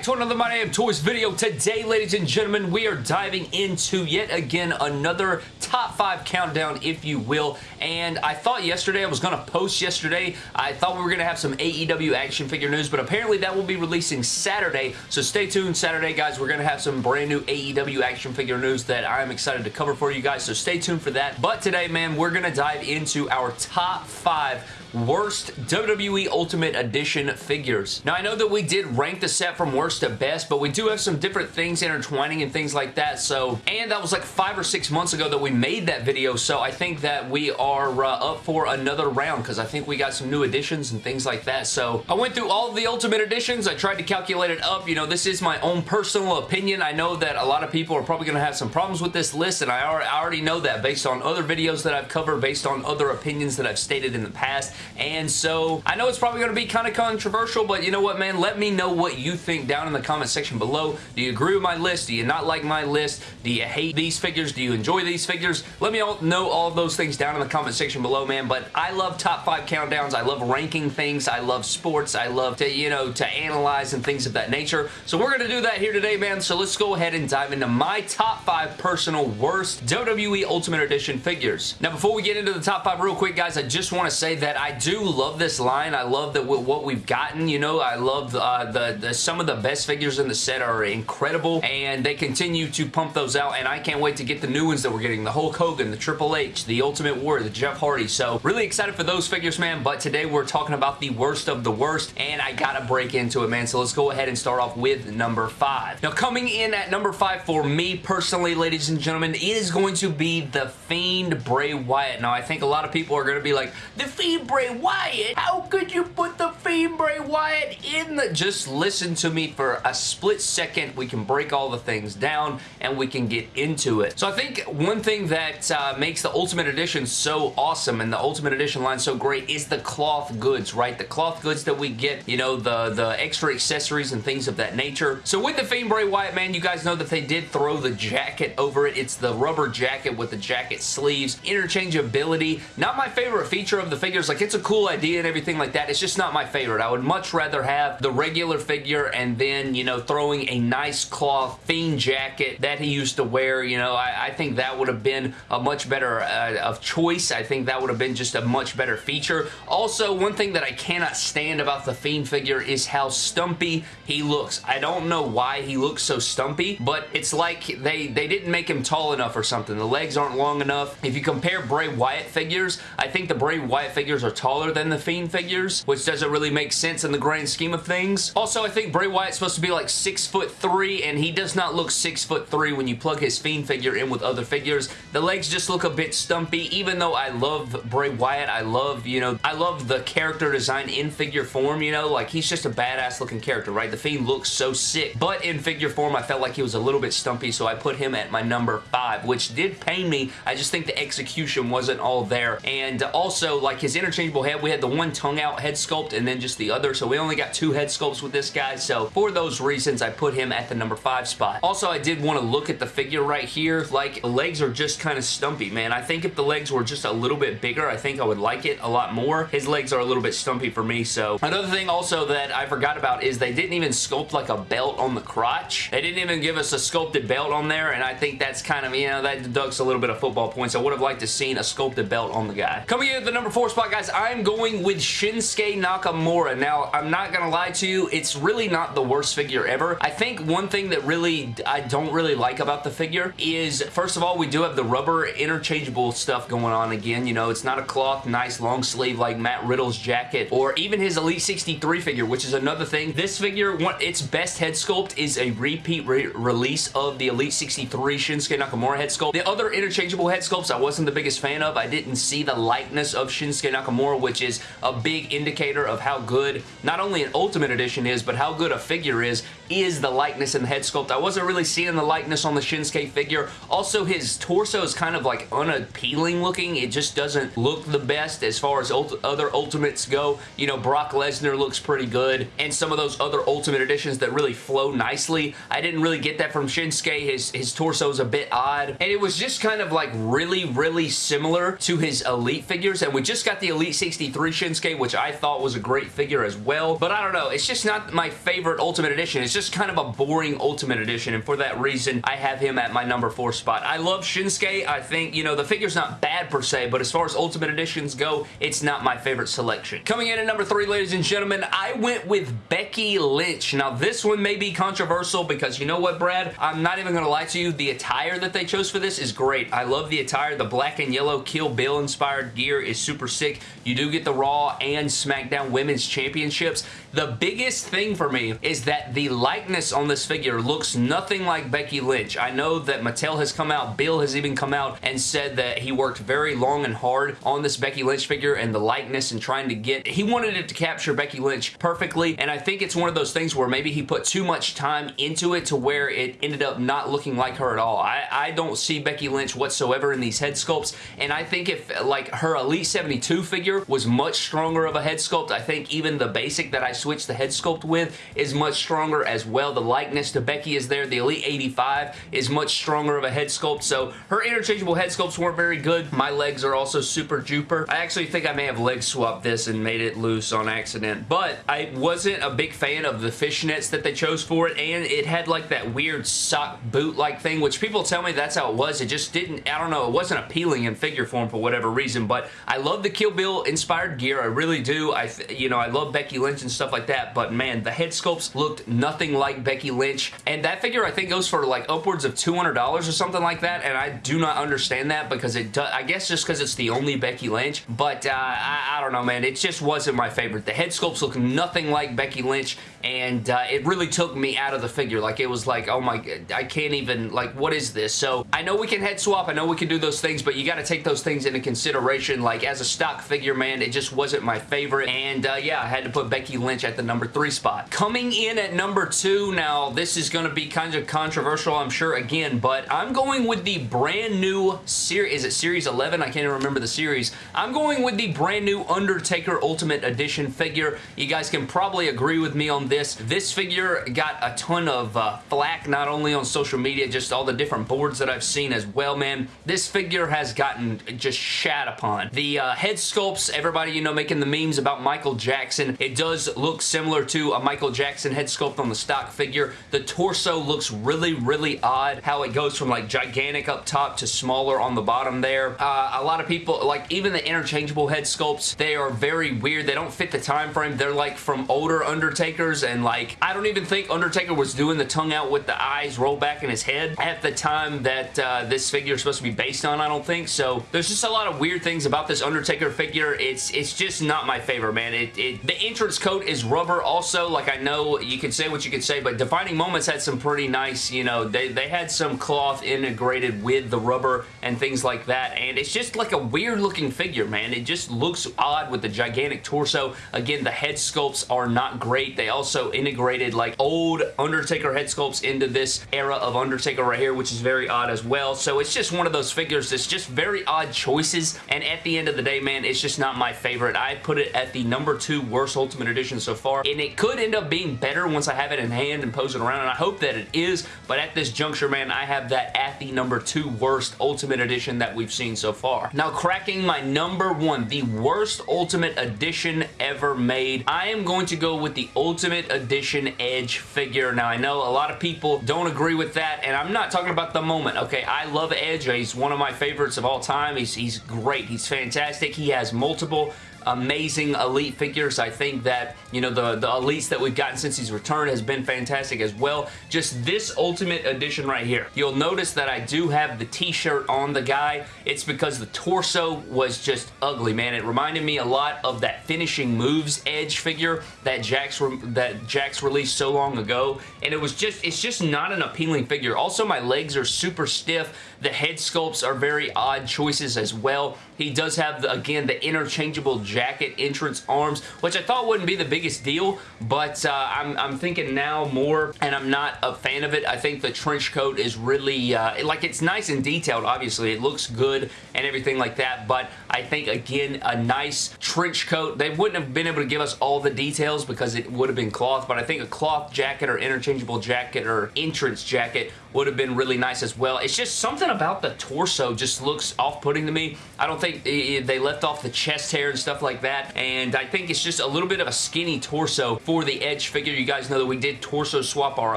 back to another My Damn Toys video. Today, ladies and gentlemen, we are diving into yet again another top 5 countdown, if you will. And I thought yesterday, I was going to post yesterday, I thought we were going to have some AEW action figure news, but apparently that will be releasing Saturday. So stay tuned Saturday, guys. We're going to have some brand new AEW action figure news that I'm excited to cover for you guys. So stay tuned for that. But today, man, we're going to dive into our top 5 worst WWE Ultimate Edition figures. Now, I know that we did rank the set from worst to best, but we do have some different things intertwining and things like that, so, and that was like five or six months ago that we made that video, so I think that we are uh, up for another round, because I think we got some new additions and things like that, so I went through all the Ultimate Editions, I tried to calculate it up, you know, this is my own personal opinion, I know that a lot of people are probably going to have some problems with this list, and I already know that based on other videos that I've covered, based on other opinions that I've stated in the past, and so I know it's probably going to be kind of controversial, but you know what, man? Let me know what you think down in the comment section below. Do you agree with my list? Do you not like my list? Do you hate these figures? Do you enjoy these figures? Let me all know all those things down in the comment section below, man, but I love top five countdowns. I love ranking things. I love sports. I love to, you know, to analyze and things of that nature. So we're going to do that here today, man, so let's go ahead and dive into my top five personal worst WWE Ultimate Edition figures. Now, before we get into the top five real quick, guys, I just want to say that I do love this line. I love that what we've gotten. You know, I love uh, the, the some of the best figures in the set are incredible, and they continue to pump those out, and I can't wait to get the new ones that we're getting. The Hulk Hogan, the Triple H, the Ultimate Warrior, the Jeff Hardy. So, really excited for those figures, man, but today we're talking about the worst of the worst, and I gotta break into it, man. So let's go ahead and start off with number five. Now, coming in at number five for me personally, ladies and gentlemen, is going to be the Fiend Bray Wyatt. Now, I think a lot of people are going to be like, the Fiend Bray Wyatt? How could you put the Fiend Bray Wyatt in the... Just listen to me for a split second. We can break all the things down and we can get into it. So I think one thing that uh, makes the Ultimate Edition so awesome and the Ultimate Edition line so great is the cloth goods, right? The cloth goods that we get, you know, the, the extra accessories and things of that nature. So with the Fiend Bray Wyatt, man, you guys know that they did throw the jacket over it. It's the rubber jacket with the jacket sleeves. Interchangeability. Not my favorite feature of the figures. Like, it's a cool idea and everything like that. It's just not my favorite. I would much rather have the regular figure and then, you know, throwing a nice cloth Fiend jacket that he used to wear. You know, I, I think that would have been a much better uh, of choice. I think that would have been just a much better feature. Also, one thing that I cannot stand about the Fiend figure is how stumpy he looks. I don't know why he looks so stumpy, but it's like they, they didn't make him tall enough or something. The legs aren't long enough. If you compare Bray Wyatt figures, I think the Bray Wyatt figures are taller than the Fiend figures, which doesn't really make sense in the grand scheme of things. Also, I think Bray Wyatt's supposed to be like six foot three, and he does not look six foot three when you plug his Fiend figure in with other figures. The legs just look a bit stumpy, even though I love Bray Wyatt. I love, you know, I love the character design in figure form, you know, like he's just a badass looking character, right? The Fiend looks so sick, but in figure form, I felt like he was a little bit stumpy, so I put him at my number five, which did pain me. I just think the execution wasn't all there, and also, like his interchangeable head, we had the one tongue out head sculpt and then just the other. So we only got two head sculpts with this guy. So for those reasons, I put him at the number five spot. Also, I did want to look at the figure right here. Like the legs are just kind of stumpy, man. I think if the legs were just a little bit bigger, I think I would like it a lot more. His legs are a little bit stumpy for me. So another thing also that I forgot about is they didn't even sculpt like a belt on the crotch. They didn't even give us a sculpted belt on there. And I think that's kind of, you know, that deducts a little bit of football points. I would have liked to seen a sculpted belt on the guy. Coming in at the number four spot, guys, I'm going with Shinsuke Nakamura. Now, I'm not going to lie to you, it's really not the worst figure ever. I think one thing that really I don't really like about the figure is, first of all, we do have the rubber interchangeable stuff going on again. You know, it's not a cloth, nice long sleeve like Matt Riddle's jacket or even his Elite 63 figure, which is another thing. This figure, its best head sculpt is a repeat re release of the Elite 63 Shinsuke Nakamura head sculpt. The other interchangeable head sculpts I wasn't the biggest fan of. I didn't see the likeness of Shinsuke Nakamura, which is a big indicator of how good not only an Ultimate Edition is, but how good a figure is, is the likeness in the head sculpt. I wasn't really seeing the likeness on the Shinsuke figure. Also, his torso is kind of like unappealing looking. It just doesn't look the best as far as ult other Ultimates go. You know, Brock Lesnar looks pretty good, and some of those other Ultimate Editions that really flow nicely. I didn't really get that from Shinsuke. His, his torso is a bit odd, and it was just kind of like really, really similar to his Elite figures, and we just got the Elite 63 Shinsuke, which I thought was a great figure as well, but I don't know. It's just not my favorite Ultimate Edition. It's just kind of a boring Ultimate Edition, and for that reason, I have him at my number four spot. I love Shinsuke. I think, you know, the figure's not bad per se, but as far as Ultimate Editions go, it's not my favorite selection. Coming in at number three, ladies and gentlemen, I went with Becky Lynch. Now, this one may be controversial because you know what, Brad? I'm not even going to lie to you. The attire that they chose for this is great. I love the attire. The black and yellow Kill Bill inspired gear is super sick. You do get the Raw and SmackDown Women's Championships. The biggest thing for me is that the likeness on this figure looks nothing like Becky Lynch. I know that Mattel has come out, Bill has even come out and said that he worked very long and hard on this Becky Lynch figure and the likeness and trying to get, he wanted it to capture Becky Lynch perfectly and I think it's one of those things where maybe he put too much time into it to where it ended up not looking like her at all. I, I don't see Becky Lynch whatsoever in these head sculpts and I think if like her Elite 72 figure was much stronger of a head sculpt, I think even the basic that I switched the head sculpt with is much stronger as well. The likeness to Becky is there. The Elite 85 is much stronger of a head sculpt, so her interchangeable head sculpts weren't very good. My legs are also super duper. I actually think I may have leg swapped this and made it loose on accident, but I wasn't a big fan of the fishnets that they chose for it, and it had like that weird sock boot-like thing, which people tell me that's how it was. It just didn't, I don't know, it wasn't appealing in figure form for whatever reason, but I love the Kill Bill inspired gear. I really do. I, you know, I love Becky Lynch and stuff like that, but man, the head sculpts looked nothing like Becky Lynch, and that figure I think goes for like upwards of $200 or something like that, and I do not understand that because it does, I guess just because it's the only Becky Lynch, but uh, I, I, don't know, man. It just wasn't my favorite. The head sculpts look nothing like Becky Lynch, and uh, it really took me out of the figure. Like, it was like, oh my, I can't even, like, what is this? So, I know we can head swap. I know we can do those things, but you got to take those things into consideration. Like, as a stock figure, man, it just wasn't my favorite, and uh, yeah, I had to put Becky Lynch at the number three spot. Coming in at number two, now this is going to be kind of controversial, I'm sure, again, but I'm going with the brand new series, is it Series 11? I can't even remember the series. I'm going with the brand new Undertaker Ultimate Edition figure. You guys can probably agree with me on this. This figure got a ton of uh, flack, not only on social media, just all the different boards that I've seen as well, man. This figure has gotten just shat upon. The uh, head sculpts, everybody, you know, making the memes about Michael Jackson, it does look similar to a Michael Jackson head sculpt on the stock figure. The torso looks really, really odd, how it goes from like gigantic up top to smaller on the bottom there. Uh, a lot of people, like even the interchangeable head sculpts, they are very weird. They don't fit the time frame. They're like from older Undertakers and like, I don't even think Undertaker was doing the tongue out with the eyes roll back in his head at the time that uh, this figure is supposed to be based on, I don't think. So there's just a lot of weird things about this Undertaker figure. It's it's just not my favorite, man. It, it The entrance coat is rubber also. Like I know you can say what you can say, but Defining Moments had some pretty nice, you know, they, they had some cloth integrated with the rubber and things like that, and it's just like a weird looking figure, man. It just looks odd with the gigantic torso. Again, the head sculpts are not great. They also integrated like old Undertaker head sculpts into this era of Undertaker right here, which is very odd as well. So it's just one of those figures that's just very odd choices, and at the end of the day, man, it's just not my favorite. I put it at the number two worst Ultimate Edition so far, and it could end up being better once I have it in hand and pose it around, and I hope that it is, but at this juncture, man, I have that at the number two worst Ultimate Edition that we've seen so far. Now, cracking my number one, the worst Ultimate Edition ever made, I am going to go with the Ultimate Edition Edge figure. Now, I know a lot of people don't agree with that, and I'm not talking about the moment, okay? I love Edge. He's one of my favorites of all time. He's, he's great. He's fantastic. He has multiple multiple amazing elite figures. I think that, you know, the, the elites that we've gotten since he's returned has been fantastic as well. Just this Ultimate Edition right here. You'll notice that I do have the t-shirt on the guy. It's because the torso was just ugly, man. It reminded me a lot of that Finishing Moves Edge figure that Jakks, that Jakks released so long ago. And it was just, it's just not an appealing figure. Also, my legs are super stiff. The head sculpts are very odd choices as well. He does have, the, again, the interchangeable jacket entrance arms, which I thought wouldn't be the biggest deal, but uh, I'm, I'm thinking now more, and I'm not a fan of it. I think the trench coat is really, uh, like it's nice and detailed, obviously. It looks good and everything like that, but I think, again, a nice trench coat. They wouldn't have been able to give us all the details because it would have been cloth, but I think a cloth jacket or interchangeable jacket or entrance jacket would have been really nice as well. It's just something about the torso just looks off-putting to me. I don't think they left off the chest hair and stuff like that, and I think it's just a little bit of a skinny torso for the Edge figure. You guys know that we did torso swap our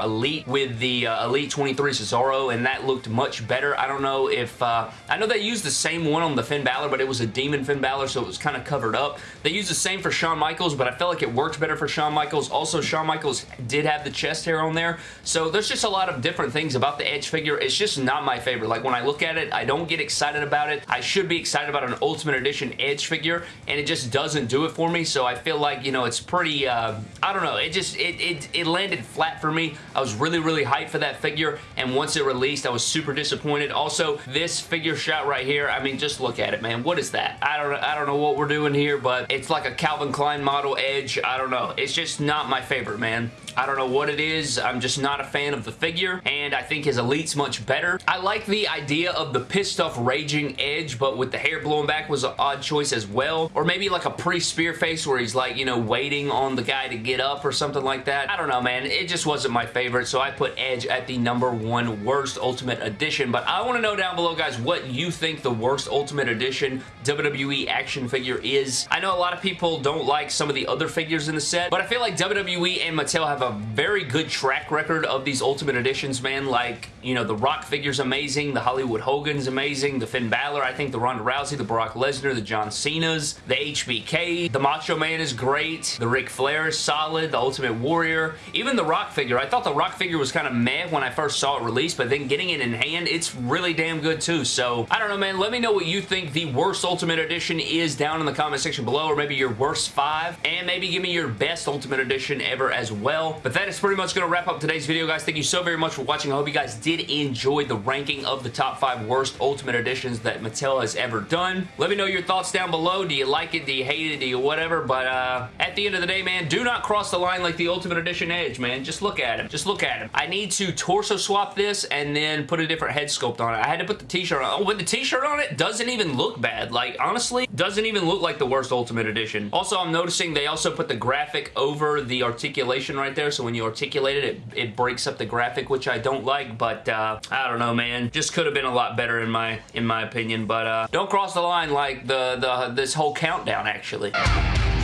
Elite with the uh, Elite 23 Cesaro, and that looked much better. I don't know if... Uh, I know they used the same one on the Finn Balor, but it was a Demon Finn Balor, so it was kind of covered up. They used the same for Shawn Michaels, but I felt like it worked better for Shawn Michaels. Also, Shawn Michaels did have the chest hair on there, so there's just a lot of different things about the Edge figure. It's just not my favorite. Like, when I look at it, I don't get excited about it. I should be excited about an Ultimate Edition Edge figure, and it just doesn't do it for me, so I feel like, you know, it's pretty, uh, I don't know, it just, it, it, it landed flat for me. I was really, really hyped for that figure, and once it released, I was super disappointed. Also, this figure shot right here, I mean, just look at it, man. What is that? I don't, I don't know what we're doing here, but it's like a Calvin Klein model Edge. I don't know. It's just not my favorite, man. I don't know what it is. I'm just not a fan of the figure, and I think his Elite's much better. I like the idea of the pissed off raging Edge, but with the hair blowing back was an odd choice as well. Or maybe like a pre-spear face where he's like, you know, waiting on the guy to get up or something like that. I don't know, man. It just wasn't my favorite, so I put Edge at the number one worst Ultimate Edition. But I want to know down below, guys, what you think the worst Ultimate Edition WWE action figure is. I know a lot of people don't like some of the other figures in the set, but I feel like WWE and Mattel have a very good track record of these Ultimate Editions, man. Like, you know, the Rock figure's amazing, the Hollywood Hogan's amazing, the Finn Balor, I think the Ronda Rousey, the Brock Lesnar, the John Cena's, the HBK, the Macho Man is great, the Ric Flair is solid, the Ultimate Warrior, even the Rock figure. I thought the Rock figure was kind of meh when I first saw it released, but then getting it in hand, it's really damn good too. So, I don't know, man. Let me know what you think the worst Ultimate Edition is down in the comment section below, or maybe your worst five, and maybe give me your best Ultimate Edition ever as well. But that is pretty much going to wrap up today's video, guys. Thank you so very much for watching. I hope you guys did enjoy the ranking of the top five worst Ultimate Editions that Mattel has ever done. Let me know your thoughts down below. Do you like it? Do you hate it? Do you whatever? But uh, at the end of the day, man, do not cross the line like the Ultimate Edition Edge, man. Just look at him. Just look at him. I need to torso swap this and then put a different head sculpt on it. I had to put the t-shirt on. Oh, with the t-shirt on it, doesn't even look bad. Like, honestly, doesn't even look like the worst Ultimate Edition. Also, I'm noticing they also put the graphic over the articulation right there, there, so when you articulate it, it, it breaks up the graphic, which I don't like, but uh, I don't know, man. Just could have been a lot better in my in my opinion, but uh, don't cross the line like the, the this whole countdown, actually.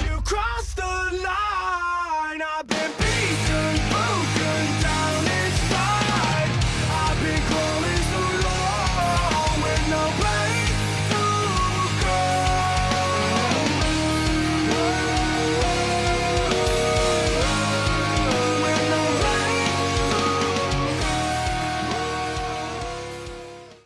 You crossed the line,